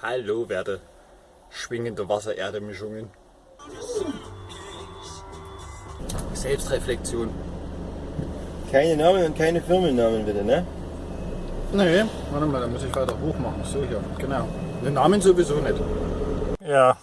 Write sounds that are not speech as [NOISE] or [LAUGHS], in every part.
Hallo, werte schwingende Wasser-Erde-Mischungen. Selbstreflexion. Keine Namen und keine Firmennamen bitte, ne? Nee, warte mal, da muss ich weiter hoch machen. So hier, genau. Den Namen sowieso nicht. Ja,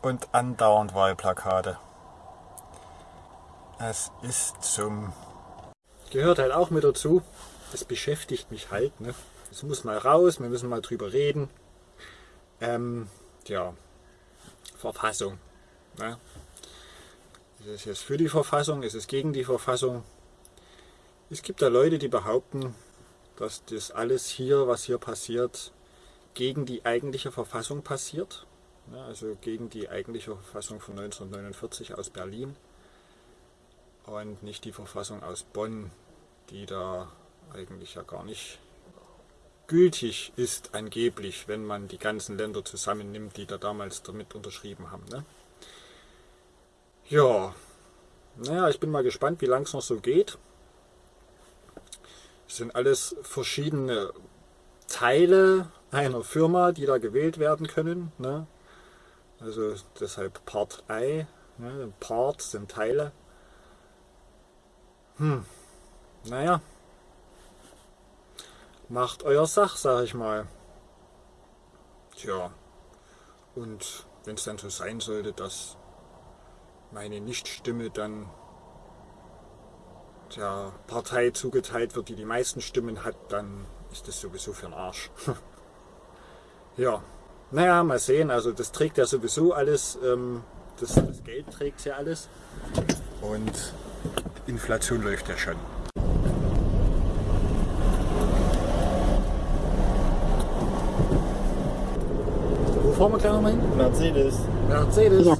und andauernd Wahlplakate. Es ist zum... Gehört halt auch mit dazu. Das beschäftigt mich halt. Ne? Es muss mal raus, wir müssen mal drüber reden. Ähm, ja, Verfassung. Ne? Ist es jetzt für die Verfassung? Ist es gegen die Verfassung? Es gibt da Leute, die behaupten, dass das alles hier, was hier passiert, gegen die eigentliche Verfassung passiert. Ne? Also gegen die eigentliche Verfassung von 1949 aus Berlin und nicht die Verfassung aus Bonn, die da eigentlich ja gar nicht gültig ist angeblich, wenn man die ganzen Länder zusammennimmt, die da damals damit unterschrieben haben. Ne? Ja, naja, ich bin mal gespannt, wie lange es noch so geht. Es sind alles verschiedene Teile einer Firma, die da gewählt werden können. Ne? Also deshalb Part I. Ne? Part sind Teile. Hm, naja, macht euer Sach, sag ich mal. Tja, und wenn es dann so sein sollte, dass meine Nichtstimme dann der Partei zugeteilt wird, die die meisten Stimmen hat, dann ist das sowieso für den Arsch. [LAUGHS] ja, naja, mal sehen, also das trägt ja sowieso alles, ähm, das, das Geld trägt ja alles und Inflation läuft ja schon. Fahren wir gleich nochmal hin? Mercedes. Mercedes. Ja.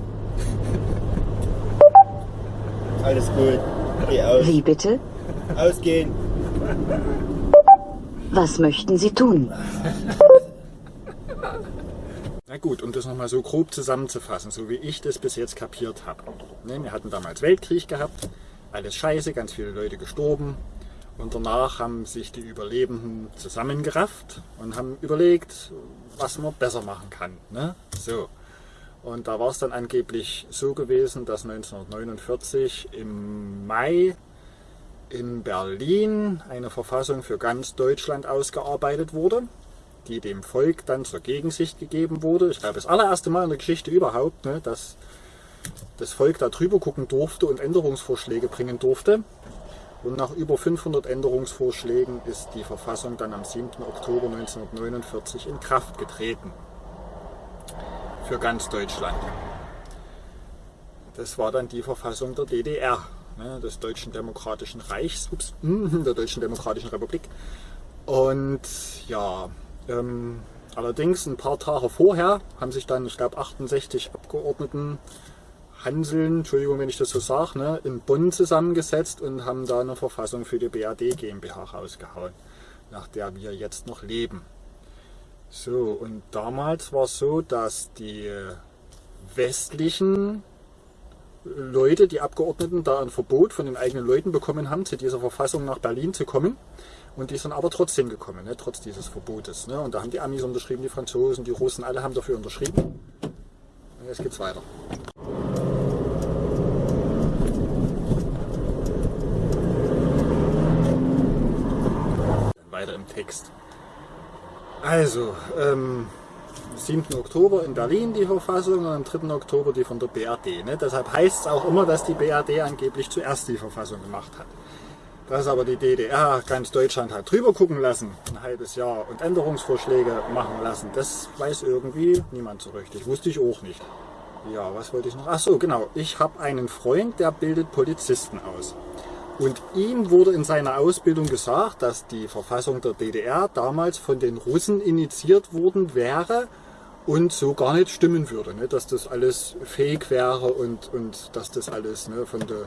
Alles gut. Geh aus. Wie bitte? Ausgehen. Was möchten Sie tun? Na gut, um das nochmal so grob zusammenzufassen, so wie ich das bis jetzt kapiert habe. Ne, wir hatten damals Weltkrieg gehabt, alles scheiße, ganz viele Leute gestorben, und danach haben sich die Überlebenden zusammengerafft und haben überlegt, was man besser machen kann. Ne? So. Und da war es dann angeblich so gewesen, dass 1949 im Mai in Berlin eine Verfassung für ganz Deutschland ausgearbeitet wurde, die dem Volk dann zur Gegensicht gegeben wurde. Ich glaube, das allererste Mal in der Geschichte überhaupt, ne, dass das Volk da drüber gucken durfte und Änderungsvorschläge bringen durfte. Und nach über 500 Änderungsvorschlägen ist die Verfassung dann am 7. Oktober 1949 in Kraft getreten. Für ganz Deutschland. Das war dann die Verfassung der DDR, ne, des Deutschen Demokratischen Reichs, ups, [LAUGHS] der Deutschen Demokratischen Republik. Und ja, ähm, allerdings ein paar Tage vorher haben sich dann, ich glaube, 68 Abgeordneten Hanseln, Entschuldigung, wenn ich das so sage, ne, in Bonn zusammengesetzt und haben da eine Verfassung für die BAD GmbH rausgehauen, nach der wir jetzt noch leben. So, und damals war es so, dass die westlichen Leute, die Abgeordneten, da ein Verbot von den eigenen Leuten bekommen haben, zu dieser Verfassung nach Berlin zu kommen. Und die sind aber trotzdem gekommen, ne, trotz dieses Verbotes. Ne. Und da haben die Amis unterschrieben, die Franzosen, die Russen, alle haben dafür unterschrieben. Und jetzt geht's weiter. Weiter im Text. Also, ähm, 7. Oktober in Berlin die Verfassung und am 3. Oktober die von der BRD. Ne? Deshalb heißt es auch immer, dass die BRD angeblich zuerst die Verfassung gemacht hat. Dass aber die DDR ganz Deutschland hat drüber gucken lassen, ein halbes Jahr, und Änderungsvorschläge machen lassen, das weiß irgendwie niemand so richtig. Wusste ich auch nicht. Ja, was wollte ich noch? Ach so, genau. Ich habe einen Freund, der bildet Polizisten aus. Und ihm wurde in seiner Ausbildung gesagt, dass die Verfassung der DDR damals von den Russen initiiert worden wäre und so gar nicht stimmen würde. Ne? Dass das alles fake wäre und, und dass das alles ne, von, de,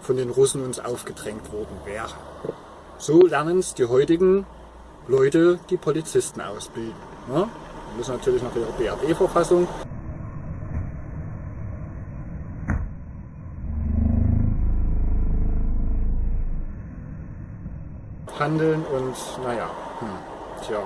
von den Russen uns aufgedrängt worden wäre. So lernen es die heutigen Leute, die Polizisten ausbilden. Ne? Die müssen natürlich nach ihrer BRD-Verfassung handeln und naja, hm, tja.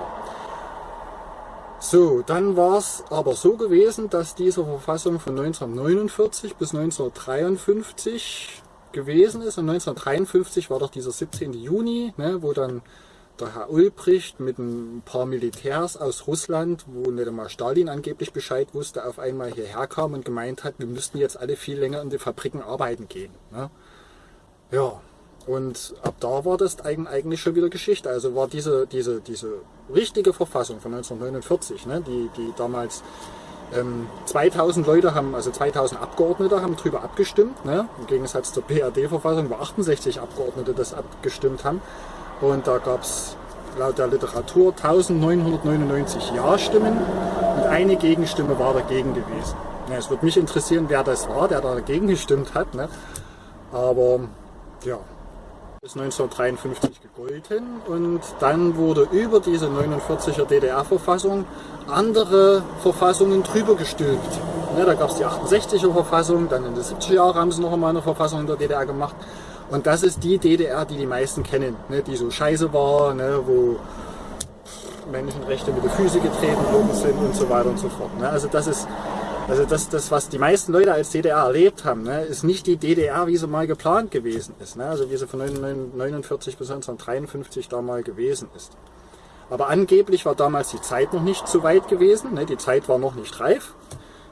So, dann war es aber so gewesen, dass diese Verfassung von 1949 bis 1953 gewesen ist. Und 1953 war doch dieser 17. Juni, ne, wo dann der Herr Ulbricht mit ein paar Militärs aus Russland, wo nicht einmal Stalin angeblich Bescheid wusste, auf einmal hierher kam und gemeint hat, wir müssten jetzt alle viel länger in die Fabriken arbeiten gehen. Ne? Ja, und ab da war das eigentlich schon wieder Geschichte. Also war diese, diese, diese richtige Verfassung von 1949, ne, die, die damals ähm, 2000 Leute haben, also 2000 Abgeordnete haben darüber abgestimmt, ne, im Gegensatz zur BRD-Verfassung, wo 68 Abgeordnete das abgestimmt haben. Und da gab es laut der Literatur 1999 Ja-Stimmen und eine Gegenstimme war dagegen gewesen. Ja, es würde mich interessieren, wer das war, der da dagegen gestimmt hat. Ne? Aber ja, bis 1953 gegolten und dann wurde über diese 49er DDR-Verfassung andere Verfassungen drüber gestülpt. Ne, da gab es die 68er Verfassung, dann in den 70er Jahren haben sie noch einmal eine Verfassung in der DDR gemacht und das ist die DDR, die die meisten kennen, ne, die so scheiße war, ne, wo Menschenrechte mit den Füßen getreten worden sind und so weiter und so fort. Ne. Also das ist, also das, das, was die meisten Leute als DDR erlebt haben, ne, ist nicht die DDR, wie sie mal geplant gewesen ist. Ne, also wie sie von 1949 bis 1953 da mal gewesen ist. Aber angeblich war damals die Zeit noch nicht so weit gewesen, ne, die Zeit war noch nicht reif.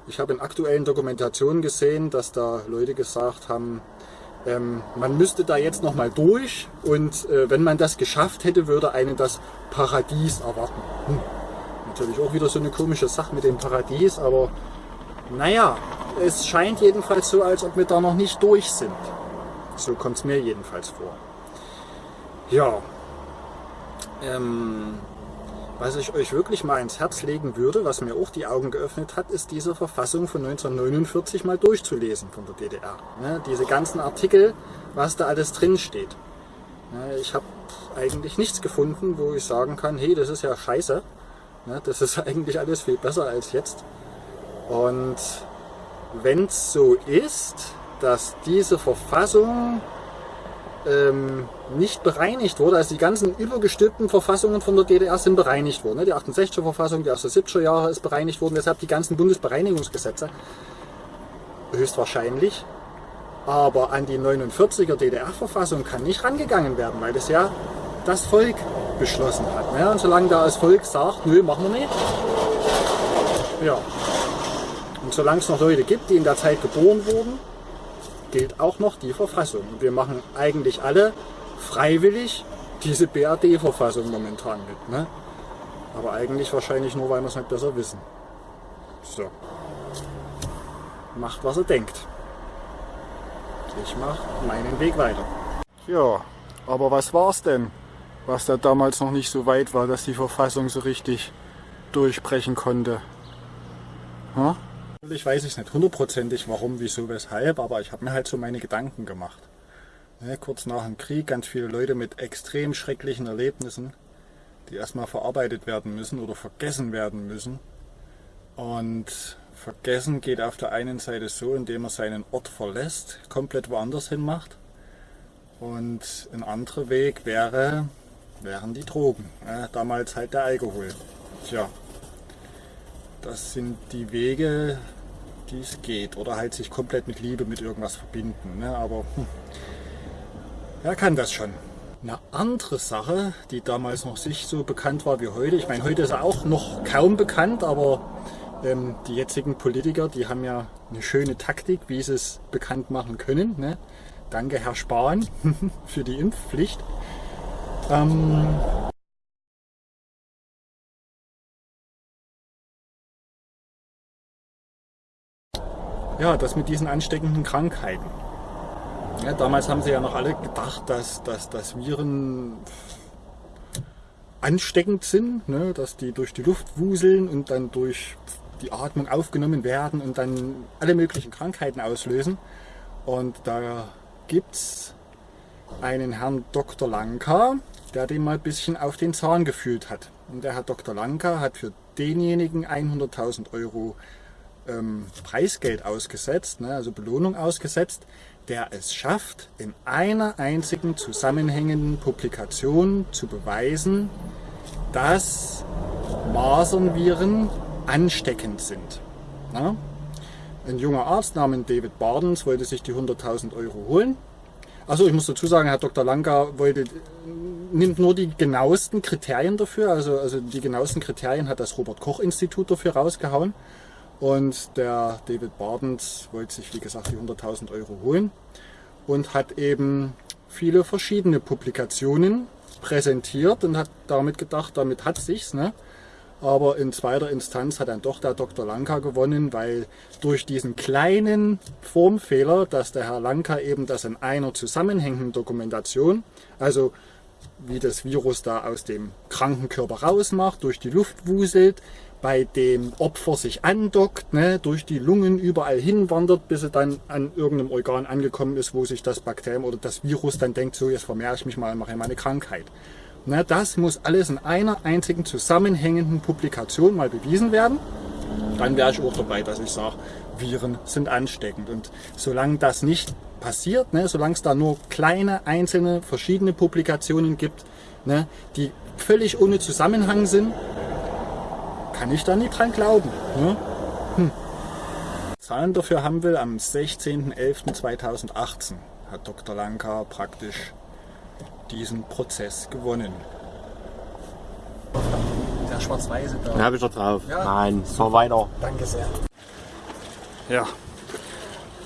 Ich habe in aktuellen Dokumentationen gesehen, dass da Leute gesagt haben, ähm, man müsste da jetzt nochmal durch und äh, wenn man das geschafft hätte, würde einen das Paradies erwarten. Hm. Natürlich auch wieder so eine komische Sache mit dem Paradies, aber naja, es scheint jedenfalls so, als ob wir da noch nicht durch sind. So kommt es mir jedenfalls vor. Ja, ähm, was ich euch wirklich mal ins Herz legen würde, was mir auch die Augen geöffnet hat, ist diese Verfassung von 1949 mal durchzulesen von der DDR. Ne, diese ganzen Artikel, was da alles drin steht. Ne, ich habe eigentlich nichts gefunden, wo ich sagen kann, hey, das ist ja scheiße. Ne, das ist [LAUGHS] eigentlich alles viel besser als jetzt. Und wenn es so ist, dass diese Verfassung ähm, nicht bereinigt wurde. Also die ganzen übergestülpten Verfassungen von der DDR sind bereinigt worden. Ne? Die 68er Verfassung, die aus den 70er Jahren ist bereinigt worden. Deshalb die ganzen Bundesbereinigungsgesetze. Höchstwahrscheinlich. Aber an die 49er DDR-Verfassung kann nicht rangegangen werden, weil das ja das Volk beschlossen hat. Ne? Und solange da das Volk sagt, nö, machen wir nicht. Ja. Und solange es noch Leute gibt, die in der Zeit geboren wurden, gilt auch noch die Verfassung. Wir machen eigentlich alle freiwillig diese BRD-Verfassung momentan mit. Ne? Aber eigentlich wahrscheinlich nur, weil wir es nicht besser wissen. So. Macht, was er denkt. Ich mache meinen Weg weiter. Ja, aber was war's denn? Was da damals noch nicht so weit war, dass die Verfassung so richtig durchbrechen konnte. Hm? Ich weiß es nicht hundertprozentig, warum, wieso, weshalb, aber ich habe mir halt so meine Gedanken gemacht. Ja, kurz nach dem Krieg ganz viele Leute mit extrem schrecklichen Erlebnissen, die erstmal verarbeitet werden müssen oder vergessen werden müssen. Und vergessen geht auf der einen Seite so, indem man seinen Ort verlässt, komplett woanders hin macht. Und ein anderer Weg wäre, wären die Drogen. Ja, damals halt der Alkohol. Tja, das sind die Wege, die es geht. Oder halt sich komplett mit Liebe mit irgendwas verbinden. Ne? Aber hm, wer kann das schon? Eine andere Sache, die damals noch nicht so bekannt war wie heute. Ich meine, heute ist er auch noch kaum bekannt, aber ähm, die jetzigen Politiker, die haben ja eine schöne Taktik, wie sie es bekannt machen können. Ne? Danke, Herr Spahn, [LAUGHS] für die Impfpflicht. Ähm, ja, das mit diesen ansteckenden Krankheiten. Ja, damals haben sie ja noch alle gedacht, dass, dass, dass Viren ansteckend sind, ne, dass die durch die Luft wuseln und dann durch die Atmung aufgenommen werden und dann alle möglichen Krankheiten auslösen. Und da gibt es einen Herrn Dr. Lanka, der dem mal ein bisschen auf den Zahn gefühlt hat. Und der Herr Dr. Lanka hat für denjenigen 100.000 Euro ähm, Preisgeld ausgesetzt, ne, also Belohnung ausgesetzt, der es schafft, in einer einzigen zusammenhängenden Publikation zu beweisen, dass Masernviren ansteckend sind. Na? Ein junger Arzt namens David Bardens wollte sich die 100.000 Euro holen. Also ich muss dazu sagen, Herr Dr. Lanka wollte, nimmt nur die genauesten Kriterien dafür. Also, also die genauesten Kriterien hat das Robert Koch Institut dafür rausgehauen. Und der David Bardens wollte sich, wie gesagt, die 100.000 Euro holen und hat eben viele verschiedene Publikationen präsentiert und hat damit gedacht, damit hat sich's. Ne? Aber in zweiter Instanz hat dann doch der Dr. Lanka gewonnen, weil durch diesen kleinen Formfehler, dass der Herr Lanka eben das in einer zusammenhängenden Dokumentation, also wie das Virus da aus dem kranken Körper rausmacht, durch die Luft wuselt, bei dem Opfer sich andockt, ne, durch die Lungen überall hinwandert, bis er dann an irgendeinem Organ angekommen ist, wo sich das Bakterium oder das Virus dann denkt, so jetzt vermehre ich mich mal und mache meine Krankheit. Ne, das muss alles in einer einzigen zusammenhängenden Publikation mal bewiesen werden. Dann wäre ich auch dabei, dass ich sage, Viren sind ansteckend. Und solange das nicht passiert, ne, solange es da nur kleine, einzelne, verschiedene Publikationen gibt, ne, die völlig ohne Zusammenhang sind, kann ich da nicht dran glauben. Ne? Hm. Zahlen dafür haben wir am 16.11.2018 hat Dr. Lanka praktisch diesen Prozess gewonnen. Der schwarz-weiße da. Den habe ich doch drauf. Ja. Nein, fahr weiter. Danke sehr. Ja.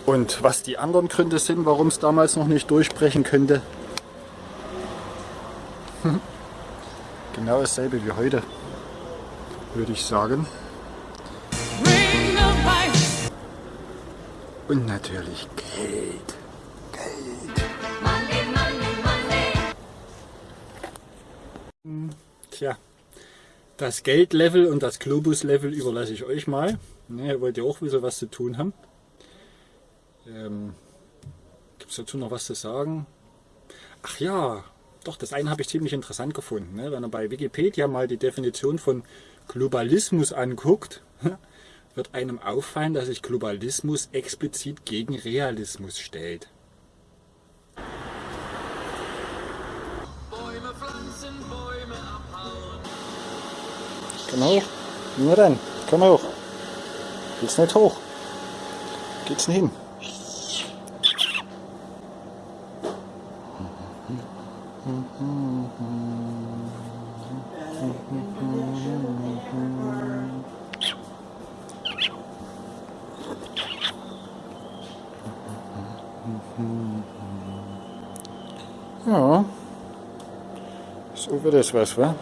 Und was die anderen Gründe sind, warum es damals noch nicht durchbrechen könnte, [LAUGHS] genau dasselbe wie heute würde ich sagen. Und natürlich Geld. Geld. Tja, das Geldlevel und das Globus-Level überlasse ich euch mal. Ne, ihr wollt ja auch wissen, was zu tun haben. Ähm, Gibt es dazu noch was zu sagen? Ach ja, doch, das eine habe ich ziemlich interessant gefunden. Ne? Wenn ihr bei Wikipedia mal die Definition von Globalismus anguckt, [LAUGHS] wird einem auffallen, dass sich Globalismus explizit gegen Realismus stellt. Bäume pflanzen, Bäume abhauen. Komm hoch. Nur dann. Komm hoch. Geht's nicht hoch. Geht's nicht hin. Ja. So wird es was, wa?